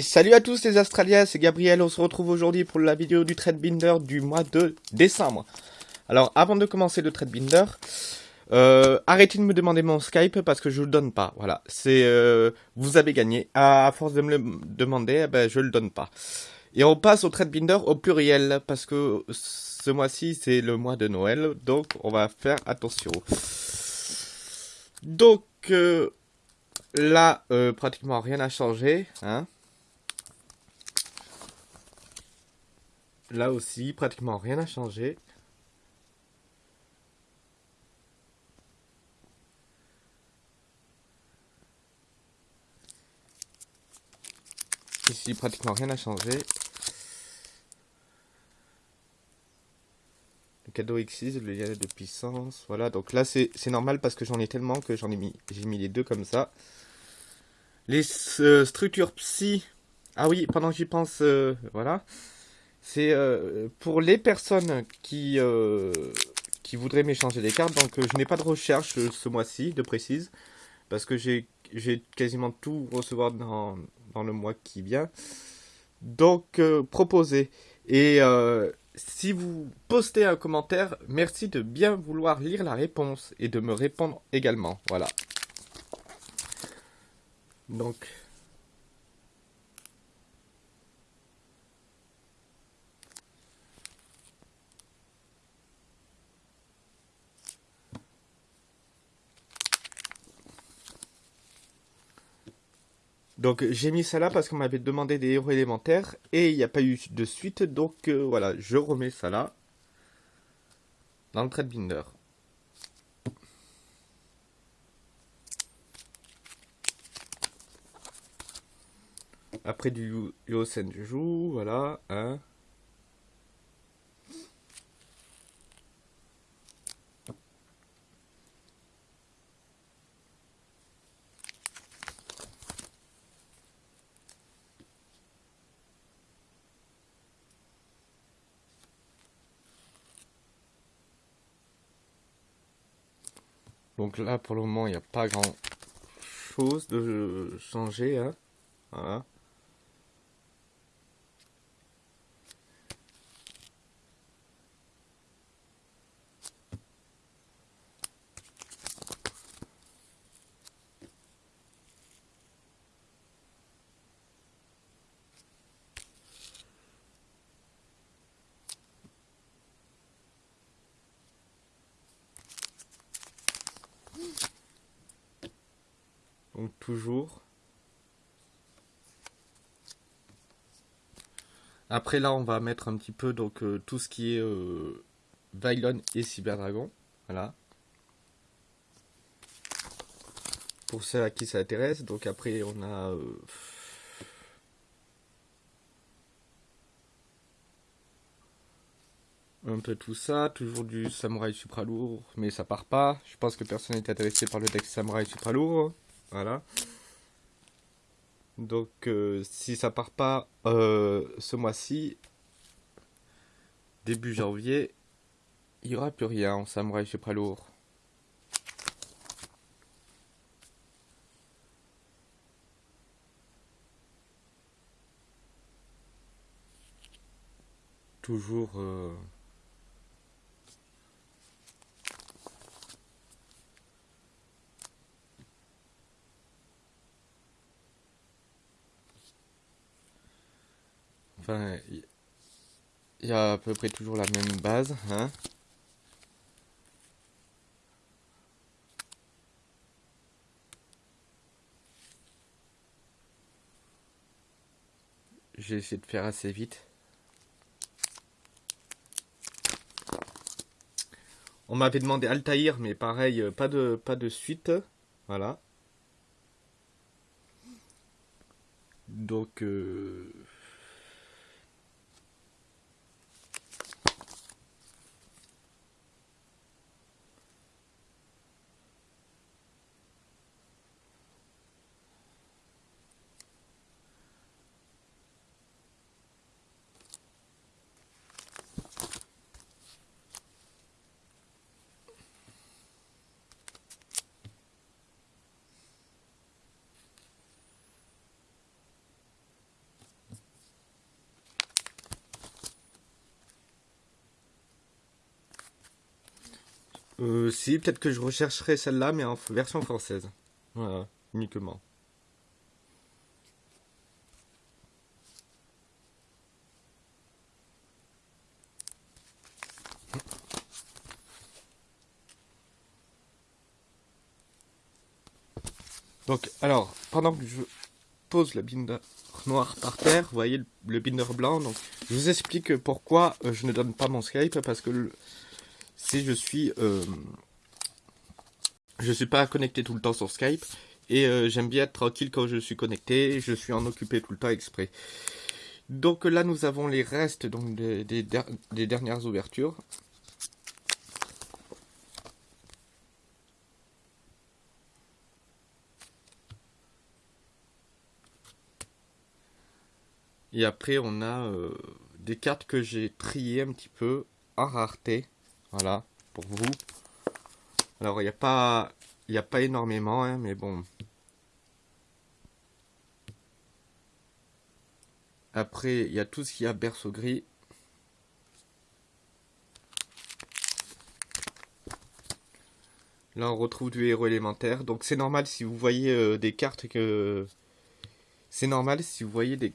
Salut à tous les Australiens, c'est Gabriel, on se retrouve aujourd'hui pour la vidéo du Binder du mois de décembre. Alors avant de commencer le Binder, euh, arrêtez de me demander mon Skype parce que je le donne pas, voilà. C'est, euh, vous avez gagné, à force de me le demander, eh ben, je le donne pas. Et on passe au Binder au pluriel parce que ce mois-ci c'est le mois de Noël, donc on va faire attention. Donc... Euh, Là, pratiquement rien n'a changé. Hein. Là aussi, pratiquement rien n'a changé. Ici, pratiquement rien n'a changé. Le cadeau X6, le lien de puissance, voilà. Donc là, c'est normal parce que j'en ai tellement que j'en ai mis, j'ai mis les deux comme ça. Les euh, structures psy. Ah oui, pendant que j'y pense, euh, voilà. C'est euh, pour les personnes qui, qui voudraient m'échanger des cartes. Donc je n'ai pas de recherche ce mois-ci, de précise. Parce que j'ai quasiment tout recevoir dans, dans, le mois qui vient. Donc proposez. Et si vous postez un commentaire, merci de bien vouloir lire la réponse et de me répondre également. Voilà. Donc, Donc j'ai mis ça là parce qu'on m'avait demandé des héros élémentaires et il n'y a pas eu de suite. Donc euh, voilà, je remets ça là dans le trade binder. Après du Yosen joue, voilà, hein. Donc là, pour le moment, il n'y a pas grand chose de changer. Hein. Voilà. Donc toujours. Après là on va mettre un petit peu donc euh, tout ce qui est euh, et Cyber Dragon. Voilà. Pour ceux à qui ça intéresse. Donc après on a euh, un peu tout ça, toujours du samouraï supra lourd, mais ça part pas. Je pense que personne n'est intéressé par le deck samouraï supra lourd. Voilà. Donc, euh, si ça part pas euh, ce mois-ci, début janvier, il n'y aura plus rien en samouraï chez lourd. Toujours... Euh, Enfin, il y a à peu près toujours la même base, hein. J'ai essayé de faire assez vite. On m'avait demandé Altaïr, mais pareil, euh, pas de, pas de suite. Voilà. Donc... Euh, Euh, si, peut-être que je rechercherai celle-là, mais en version française. Voilà, uniquement. Donc, alors, pendant que je pose le binder noir par terre, vous voyez le, binder blanc, donc je vous explique pourquoi euh, je ne donne pas mon Skype, parce que si je suis... Euh, je suis pas connecté tout le temps sur Skype, et euh, j'aime bien être tranquille quand je suis connecté, je suis en occupé tout le temps exprès. Donc là, nous avons les restes donc, des, dernières ouvertures. Et après, on a euh, des cartes que j'ai triées un petit peu en rareté. Voilà, pour vous. Alors, il n'y a pas... Il a pas énormément, hein, mais bon. Après, il y a tout ce qu'il y a berceau gris. Là, on retrouve du héros élémentaire. Donc, c'est normal si vous voyez euh, des cartes que... C'est normal si vous voyez des,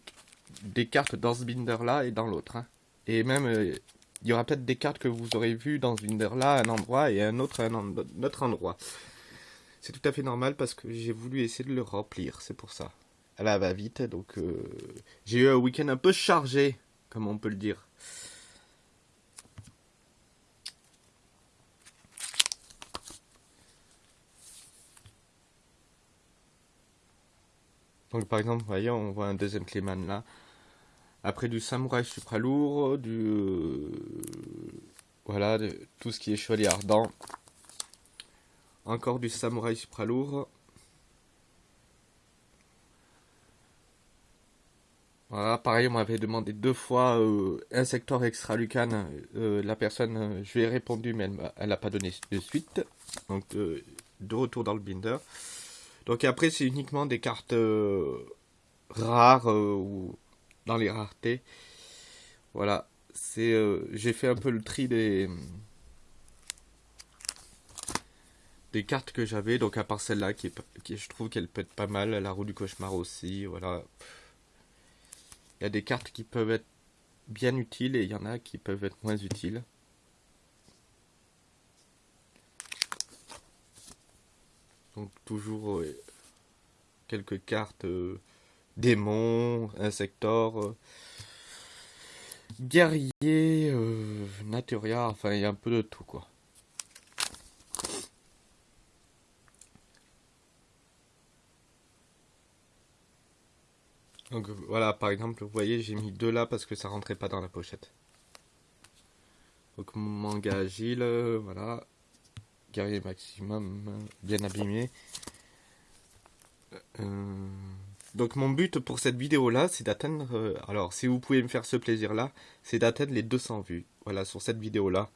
des cartes dans ce binder-là et dans l'autre. Hein. Et même, euh, il y aura peut-être des cartes que vous aurez vues dans ce binder-là à un endroit et un autre un autre endroit. C'est tout à fait normal parce que j'ai voulu essayer de le remplir, c'est pour ça. Elle va vite, donc euh, j'ai eu un week-end un peu chargé, comme on peut le dire. Donc par exemple, voyez, on voit un deuxième Clayman là. Après du samouraï supra lourd, du... Euh, voilà, de, tout ce qui est chevalier ardent. Encore du samouraï supra lourd. Voilà, pareil, on m'avait demandé deux fois euh, un secteur extra lucan. Euh, la personne, je lui ai répondu, mais elle n'a pas donné de suite. Donc, de retour dans le binder. Donc après, c'est uniquement des cartes rares ou dans les raretés. Voilà, c'est euh, j'ai fait un peu le tri des des cartes que j'avais, donc à part celle-là qui, qui je trouve qu'elle peut être pas mal, la roue du cauchemar aussi, voilà. Il y a des cartes qui peuvent être bien utiles et il y en a qui peuvent être moins utiles. Donc toujours quelques cartes euh, démons, insectors, euh, guerriers, euh, naturia, enfin il y a un peu de tout quoi. Donc voilà, par exemple, vous voyez, j'ai mis deux là parce que ça rentrait pas dans la pochette. Donc manga agile, voilà. Guerrier maximum, bien abîmé. Euh, donc mon but pour cette vidéo là, c'est d'atteindre, euh, alors si vous pouvez me faire ce plaisir là, c'est d'atteindre les 200 vues, voilà, sur cette vidéo là.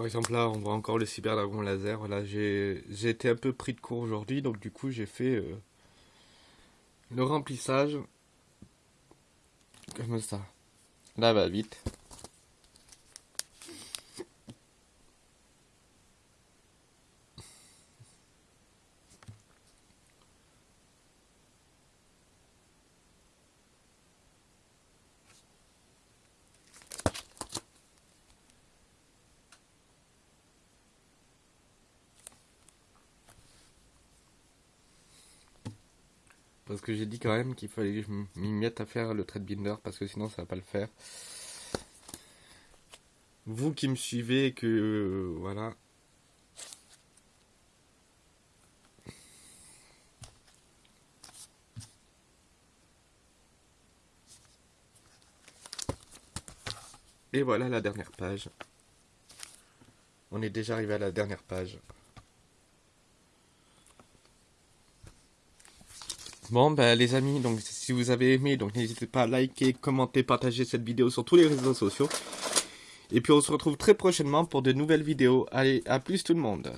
Par exemple là on voit encore le cyberdragon laser. Voilà, j'ai été un peu pris de court aujourd'hui, donc du coup j'ai fait euh, le remplissage comme ça? Là va vite. Parce que j'ai dit quand même qu'il fallait que je m'y mette à faire le trade binder parce que sinon ça va pas le faire. Vous qui me suivez, que euh, voilà. Et voilà la dernière page. On est déjà arrivé à la dernière page. Bon, ben les amis, donc si vous avez aimé, donc n'hésitez pas à liker, commenter, partager cette vidéo sur tous les réseaux sociaux. Et puis on se retrouve très prochainement pour de nouvelles vidéos. Allez, à plus tout le monde